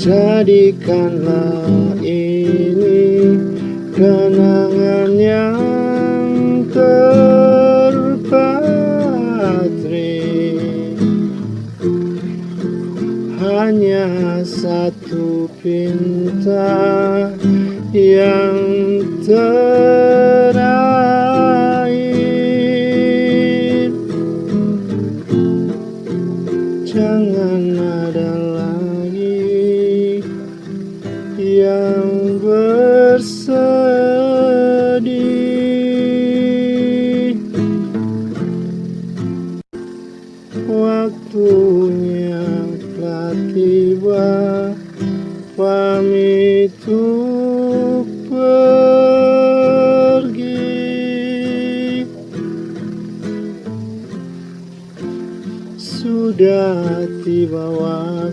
Jadikanlah ini kenangan yang terpatri. Hanya satu pinta yang terakhir. Jangan ada lagi yang bersedih. Waktunya telah tiba pamit untuk pergi. Sudah tiba waktu